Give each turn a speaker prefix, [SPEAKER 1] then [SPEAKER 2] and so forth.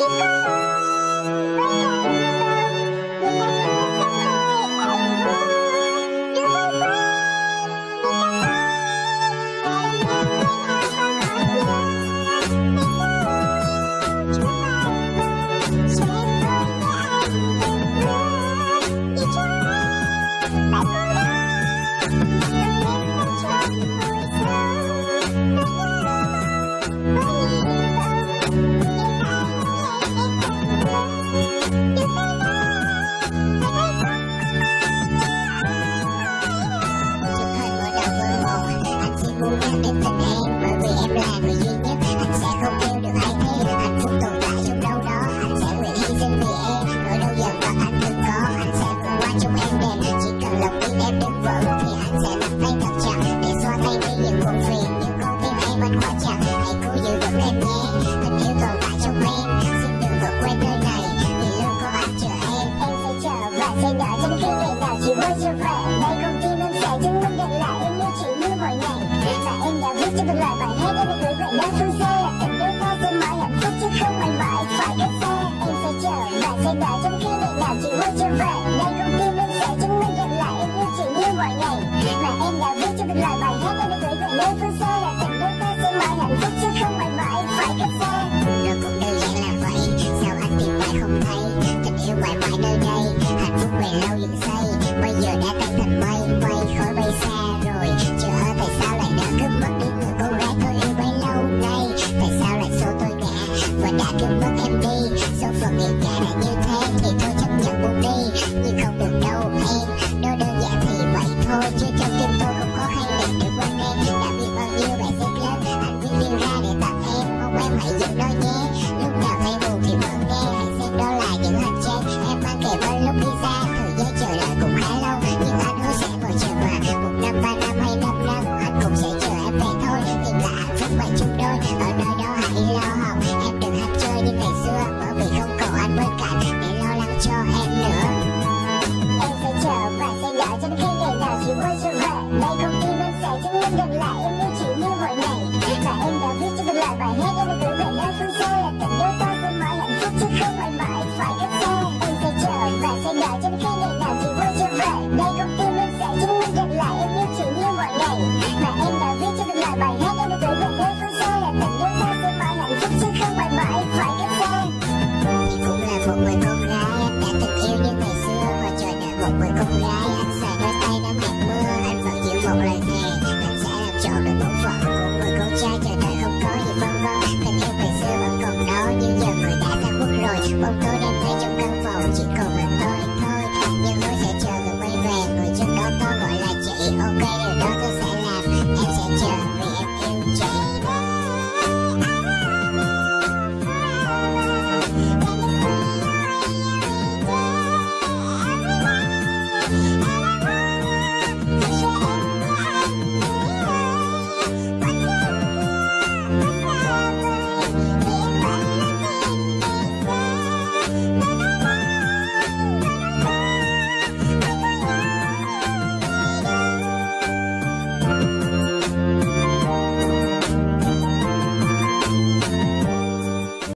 [SPEAKER 1] chỉ Anh
[SPEAKER 2] chỉ muốn nhắc em Bởi vì em là người duy nhất Anh sẽ không yêu được ai thế Hạnh phúc tồn tại trong đâu đó Anh sẽ nguyện hy sinh vì em Nỗi đau giận mà anh từng có Anh sẽ vượt qua trong em đèn Chỉ cần lòng tin em đừng vững Thì anh sẽ nắm tay thật chặt Để xóa thay đi những buồn phiền Những con tim em anh khóa chặt Hãy cố giữ vững em nhé Tình yêu tồn tại trong em Xin đừng vượt quên nơi này Vì luôn có anh chờ em
[SPEAKER 1] Em sẽ chờ và sẽ đợi trong khi ngày nào chị mới trở về và sẽ đợi cho khi ngày nào chỉ muốn trở về Đây con tim em sẽ chứng minh rằng là em yêu chỉ như mọi ngày mà em đã viết cho từng lời bài hát em đã gửi về nơi phương xa Là tình yêu ta sẽ mãi hạnh phúc chứ không mãi mãi phải cách xa
[SPEAKER 2] Rồi cũng đơn giản là vậy Sao anh tìm mãi không thấy Tình yêu mãi mãi nơi đây Hạnh phúc về lâu dựng xây Bây giờ đã tan thành mây Mây khói bay xa rồi Chờ tại sao lại đã cướp mất đi người cô gái tôi yêu bấy lâu nay Tại sao lại xô tôi ngã Và đã cướp mất em đi Số phận nghiệt cả đã như đã
[SPEAKER 1] từng yêu như ngày
[SPEAKER 2] xưa Và chờ đợi một người con gái Anh xài đôi tay nắm hạt mưa, Anh vẫn giữ một lời thề. Anh sẽ làm trọn được bổn phận của người con trai chờ đợi không có gì vân vân Tình yêu ngày xưa vẫn còn đó, Nhưng giờ người đã ra quốc rồi. Bóng tối đêm thấy trong căn phòng, Chỉ còn mình tôi thôi. Nhưng tôi sẽ chờ người quay về, Người trước đó tôi gọi là chị, Ok điều đó.